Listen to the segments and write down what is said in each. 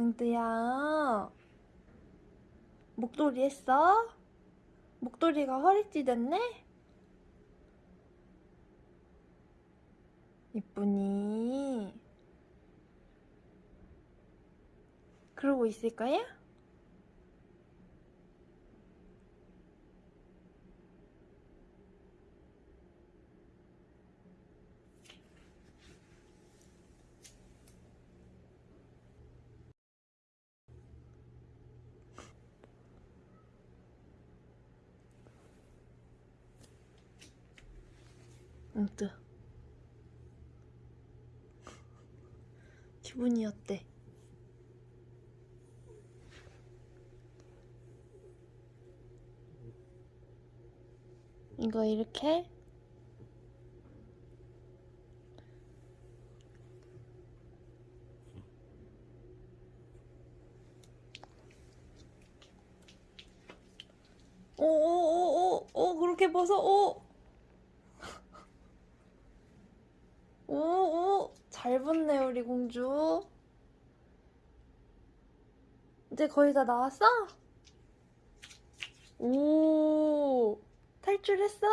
망두야 목도리 했어? 목도리가 허리띠 됐네? 이쁘니 그러고 있을 거야? 망두 기분이 어때? 이거 이렇게? 오오오오오 그렇게 벗어? 오 오오 잘 붙네 우리 공주 이제 거의 다 나왔어? 오 탈출했어?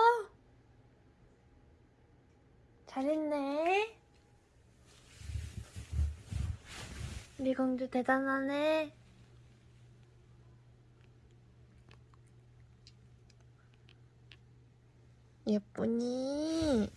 잘했네 우리 공주 대단하네 예쁘니